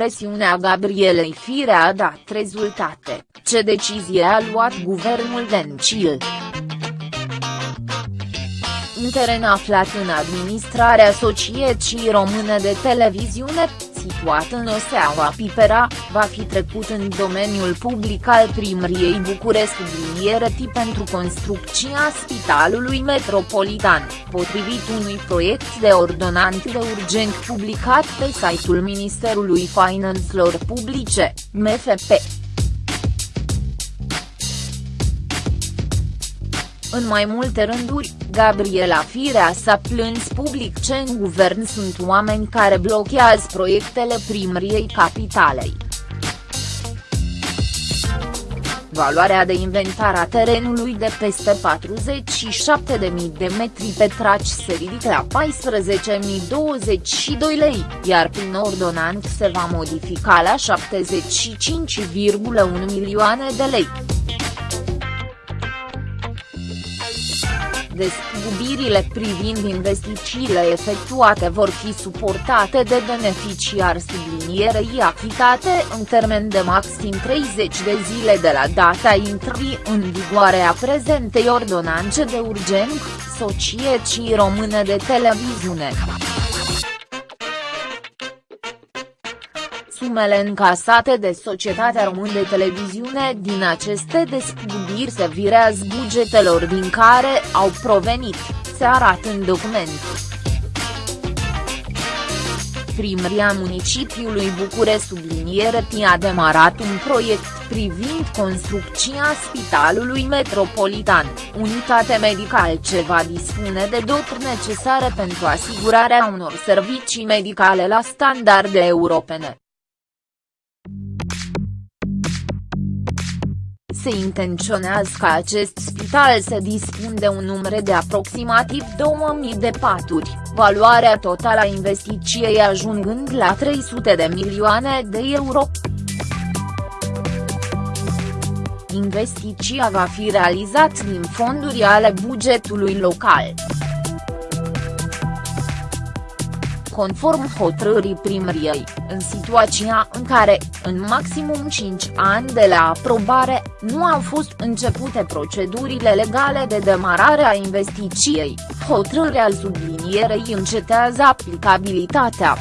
presiunea Gabrielei Firea a dat rezultate, ce decizie a luat guvernul Dencil? Un teren aflat în administrarea Societății Române de Televiziune, situat în Oseaua Pipera, va fi trecut în domeniul public al primăriei București tip pentru construcția Spitalului Metropolitan, potrivit unui proiect de ordonant de urgent publicat pe site-ul Ministerului Finanțelor Publice, MFP. În mai multe rânduri, Gabriela Firea s-a plâns public ce în guvern sunt oameni care blochează proiectele primăriei capitalei. Valoarea de inventar a terenului de peste 47.000 de metri petraci se ridică la 14.022 lei, iar prin ordonant se va modifica la 75,1 milioane de lei. Despăgubirile privind investițiile efectuate vor fi suportate de beneficiar sublinierei achitate în termen de maxim 30 de zile de la data intrării în vigoare a prezentei ordonanțe de urgent, Societății Române de Televiziune. Sumele încasate de Societatea Română de Televiziune din aceste despăgubiri se virează bugetelor din care au provenit, se arată în document. Primăria municipiului București subliniere a demarat un proiect privind construcția Spitalului Metropolitan, unitate medicală ce va dispune de doturi necesare pentru asigurarea unor servicii medicale la standarde europene. Se intenționează ca acest spital să dispun de un număr de aproximativ 2000 de paturi, valoarea totală a investiției ajungând la 300 de milioane de euro. Investiția va fi realizat din fonduri ale bugetului local. Conform hotărârii primăriei, în situația în care, în maximum 5 ani de la aprobare, nu au fost începute procedurile legale de demarare a investiției, hotărârea sublinierei încetează aplicabilitatea.